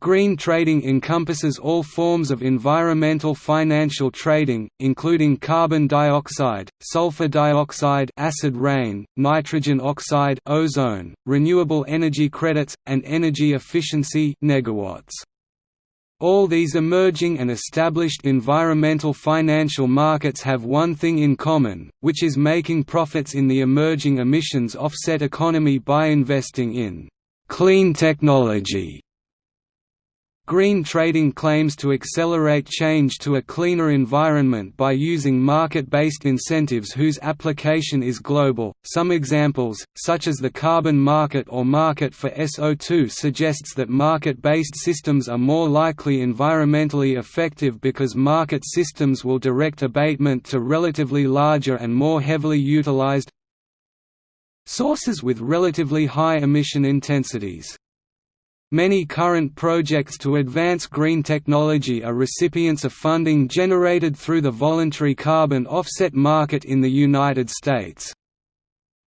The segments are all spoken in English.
Green trading encompasses all forms of environmental financial trading, including carbon dioxide, sulfur dioxide acid rain, nitrogen oxide ozone, renewable energy credits, and energy efficiency. All these emerging and established environmental financial markets have one thing in common, which is making profits in the emerging emissions offset economy by investing in «clean technology» Green trading claims to accelerate change to a cleaner environment by using market-based incentives whose application is global. Some examples, such as the carbon market or market for SO2 suggests that market-based systems are more likely environmentally effective because market systems will direct abatement to relatively larger and more heavily utilized sources with relatively high emission intensities. Many current projects to advance green technology are recipients of funding generated through the voluntary carbon offset market in the United States.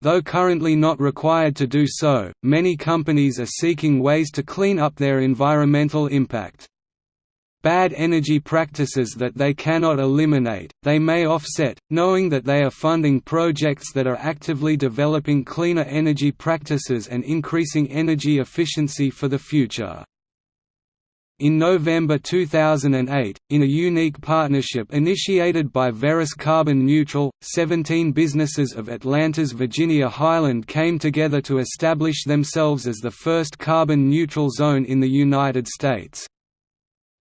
Though currently not required to do so, many companies are seeking ways to clean up their environmental impact bad energy practices that they cannot eliminate, they may offset, knowing that they are funding projects that are actively developing cleaner energy practices and increasing energy efficiency for the future. In November 2008, in a unique partnership initiated by Verus Carbon Neutral, 17 businesses of Atlanta's Virginia Highland came together to establish themselves as the first carbon neutral zone in the United States.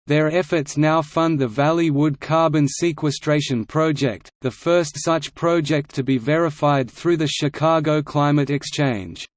Their efforts now fund the Valley Wood Carbon Sequestration Project, the first such project to be verified through the Chicago Climate Exchange.